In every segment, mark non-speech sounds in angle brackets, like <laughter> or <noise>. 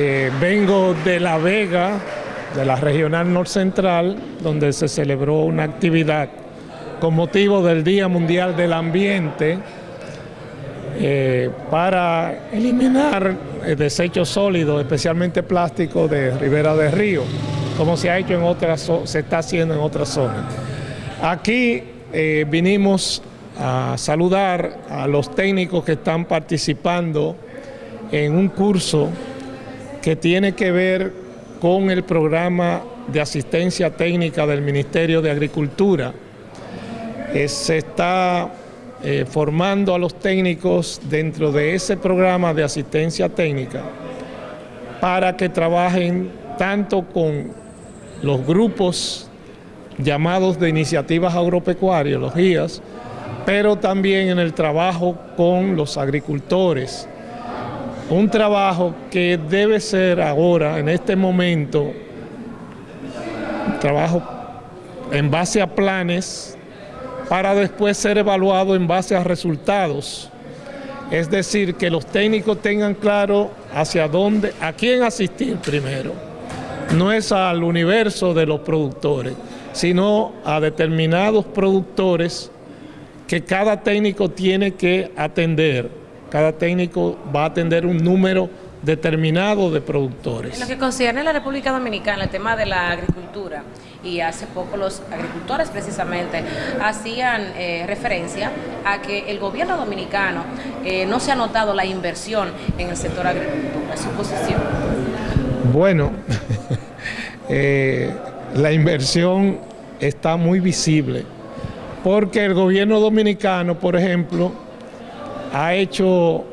Eh, vengo de La Vega, de la Regional Norte Central, donde se celebró una actividad con motivo del Día Mundial del Ambiente eh, para eliminar desechos sólidos, especialmente plásticos de Ribera del Río, como se ha hecho en otras, se está haciendo en otras zonas. Aquí eh, vinimos a saludar a los técnicos que están participando en un curso que tiene que ver con el programa de asistencia técnica del Ministerio de Agricultura. Eh, se está eh, formando a los técnicos dentro de ese programa de asistencia técnica para que trabajen tanto con los grupos llamados de iniciativas agropecuarias, los GIAS, pero también en el trabajo con los agricultores. Un trabajo que debe ser ahora, en este momento, trabajo en base a planes para después ser evaluado en base a resultados. Es decir, que los técnicos tengan claro hacia dónde, a quién asistir primero. No es al universo de los productores, sino a determinados productores que cada técnico tiene que atender. Cada técnico va a atender un número determinado de productores. En lo que concierne a la República Dominicana, el tema de la agricultura, y hace poco los agricultores precisamente hacían eh, referencia a que el gobierno dominicano eh, no se ha notado la inversión en el sector agricultura, su posición. Bueno, <laughs> eh, la inversión está muy visible, porque el gobierno dominicano, por ejemplo, ha hecho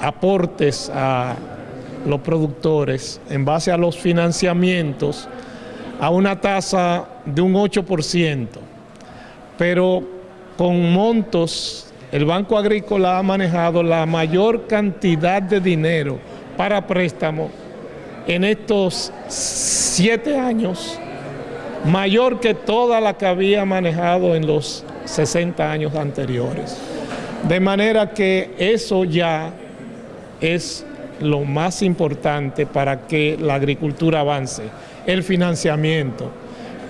aportes a los productores en base a los financiamientos a una tasa de un 8%, pero con montos, el Banco Agrícola ha manejado la mayor cantidad de dinero para préstamo en estos siete años, mayor que toda la que había manejado en los 60 años anteriores. De manera que eso ya es lo más importante para que la agricultura avance, el financiamiento.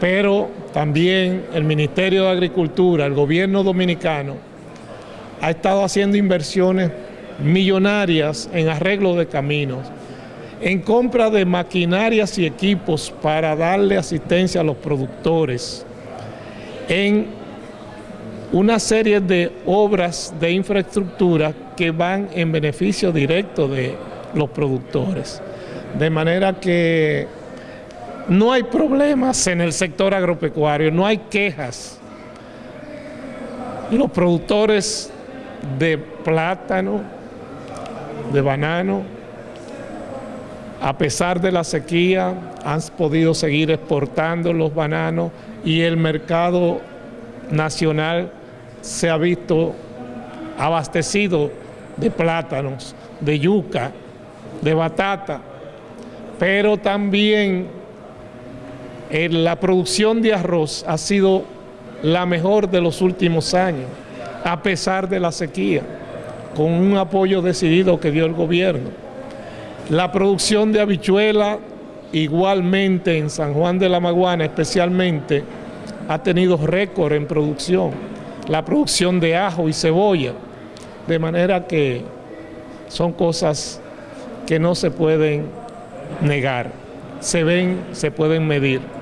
Pero también el Ministerio de Agricultura, el gobierno dominicano, ha estado haciendo inversiones millonarias en arreglo de caminos, en compra de maquinarias y equipos para darle asistencia a los productores, en una serie de obras de infraestructura que van en beneficio directo de los productores. De manera que no hay problemas en el sector agropecuario, no hay quejas. Los productores de plátano, de banano, a pesar de la sequía, han podido seguir exportando los bananos y el mercado nacional se ha visto abastecido de plátanos, de yuca, de batata, pero también la producción de arroz ha sido la mejor de los últimos años, a pesar de la sequía, con un apoyo decidido que dio el gobierno. La producción de habichuela, igualmente en San Juan de la Maguana especialmente, ha tenido récord en producción. La producción de ajo y cebolla, de manera que son cosas que no se pueden negar, se ven, se pueden medir.